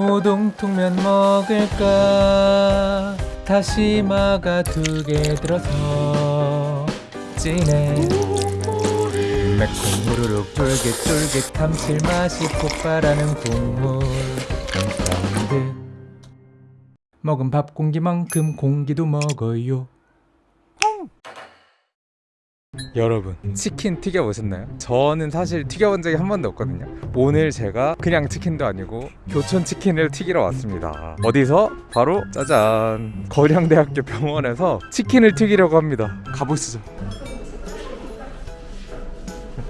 우동통면 먹을까? 다시마가 두 개 들어서 진해. 매콤 후루룩 쫄깃쫄깃 감칠맛이 폭발하는 국물. 사운드 먹은 밥 공기만큼 공기도 먹어요 여러분 치킨 튀겨보셨나요? 저는 사실 튀겨본 적이 한 번도 없거든요. 오늘 제가 그냥 치킨도 아니고 교촌 치킨을 튀기러 왔습니다. 어디서? 바로 짜잔. 거량대학교 병원에서 치킨을 튀기려고 합니다. 가보시죠.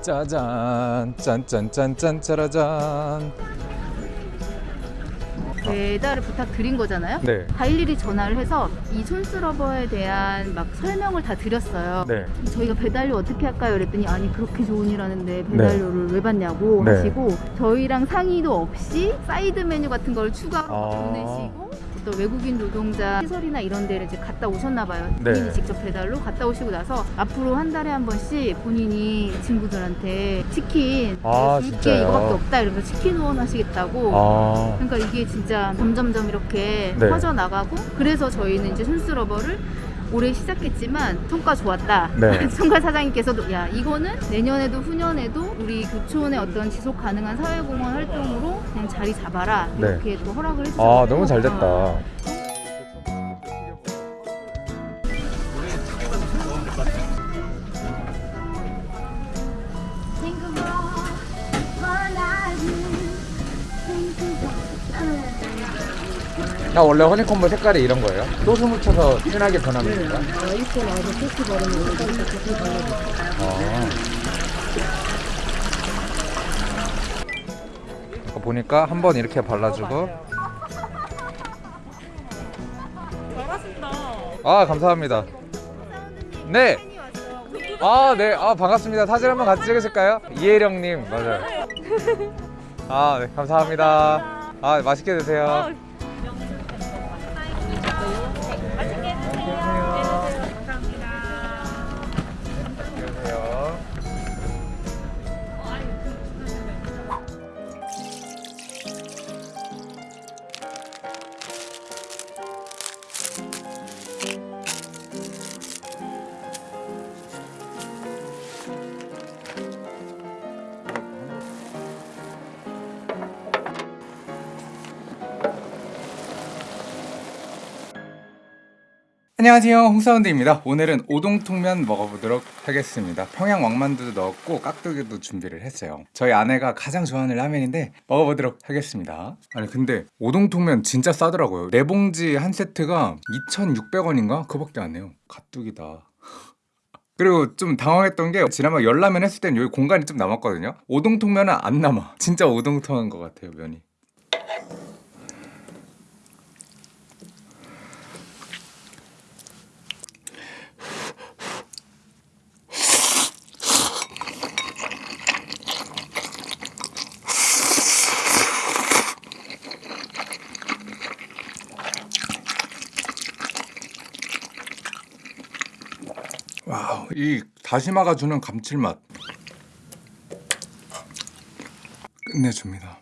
짜잔. 짠짠짠짠 짜라잔 배달을 부탁드린 거잖아요. 네 다 일일이 전화를 해서 이 손스러버에 대한 막 설명을 다 드렸어요. 네. 저희가 배달료 어떻게 할까요? 그랬더니 아니 그렇게 좋은 일하는데 배달료를 왜 받냐고 네. 하시고 저희랑 상의도 없이 사이드 메뉴 같은 걸 추가로 아. 보내시고 또 외국인 노동자 시설이나 이런 데를 이제 갔다 오셨나 봐요. 네. 본인이 직접 배달로 갔다 오시고 나서 앞으로 한 달에 한 번씩 본인이 친구들한테 치킨 아, 줄게 진짜요? 이거밖에 없다 이러면서 치킨 후원하시겠다고 아 그러니까 이게 진짜 점점점 이렇게 네. 퍼져 나가고 그래서 저희는 이제 손스러버를 올해 시작했지만 성과 좋았다. 네. 총괄 사장님께서도 야 이거는 내년에도 후년에도 우리 교촌의 어떤 지속 가능한 사회공헌 활동으로 그냥 자리 잡아라 네. 이렇게 또 허락을 해주셨어요. 아 너무 잘 됐다. 아 원래 허니콤보 색깔이 이런 거예요? 소스 묻혀서 진하게 변합니까? 어, 소스 바르면 소스 발라줘. 아. 아까 보니까 한 번 이렇게 발라주고. 아 감사합니다. 네. 아 네. 아 반갑습니다. 사진 한번 같이 찍으실까요? 이혜령님 맞아요. 아 네. 감사합니다. 아 맛있게 드세요. 안녕하세요. 홍사운드입니다. 오늘은 오동통면 먹어보도록 하겠습니다. 평양 왕만두도 넣었고 깍두기도 준비를 했어요. 저희 아내가 가장 좋아하는 라면인데 먹어보도록 하겠습니다. 아니 근데 오동통면 진짜 싸더라고요. 네 봉지 한 세트가 2,600원인가? 그거밖에 안 해요. 가뚝이다. 그리고 좀 당황했던 게 지난번 열라면 했을 땐 여기 공간이 좀 남았거든요. 오동통면은 안 남아. 진짜 오동통한 것 같아요 면이 와우, 이 다시마가 주는 감칠맛 끝내줍니다.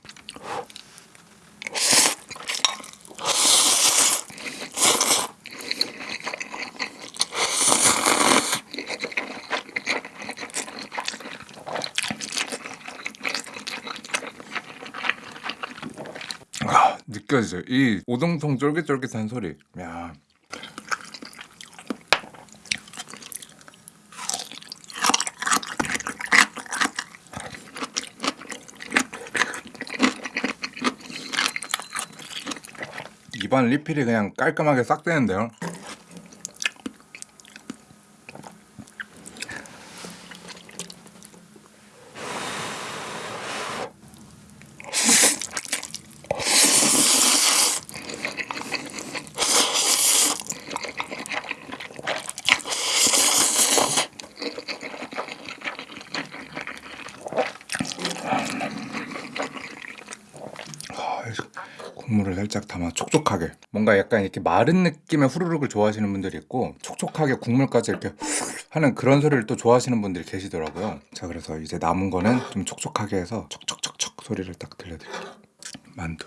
아, 느껴지죠? 이 오동통 쫄깃쫄깃한 소리. 야. 입안 리필이 그냥 깔끔하게 싹 되는데요. 아, 국물을 살짝 담아 촉촉하게. 뭔가 약간 이렇게 마른 느낌의 후루룩을 좋아하시는 분들이 있고 촉촉하게 국물까지 이렇게 하는 그런 소리를 또 좋아하시는 분들이 계시더라고요. 자 그래서 이제 남은 거는 좀 촉촉하게 해서 촉촉촉촉 소리를 딱 들려드릴게요. 만두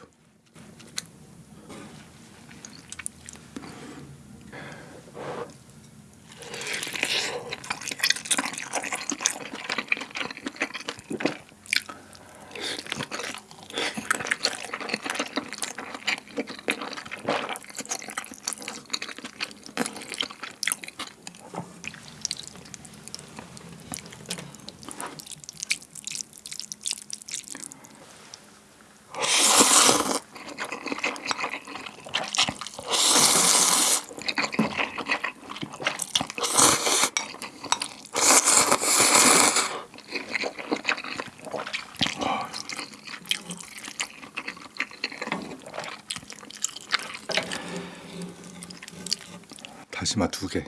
다시마 두 개.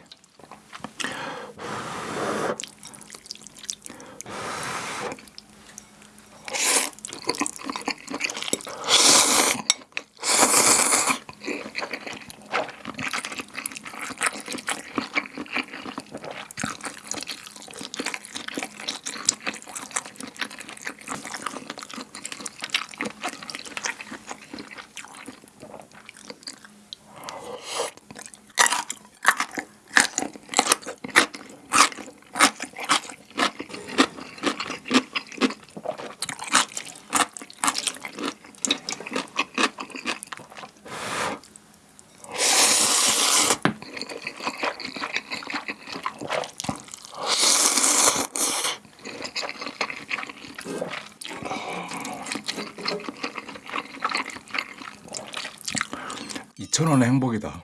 이천 원의 행복이다.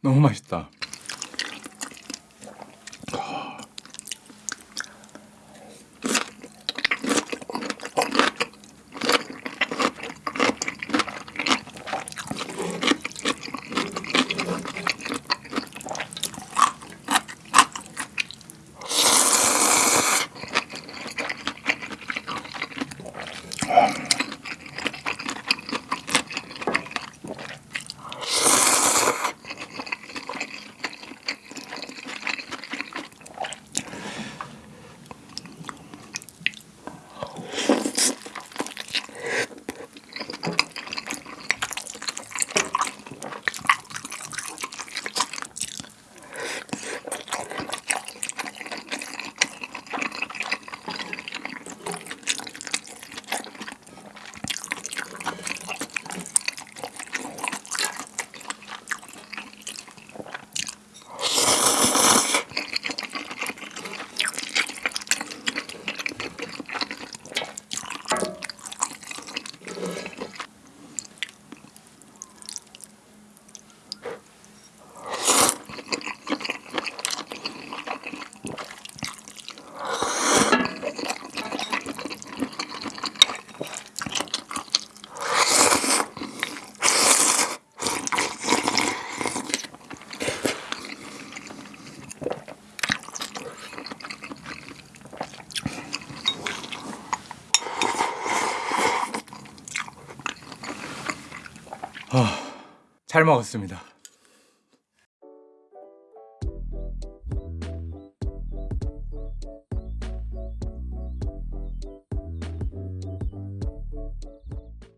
너무 맛있다. 잘 먹었습니다.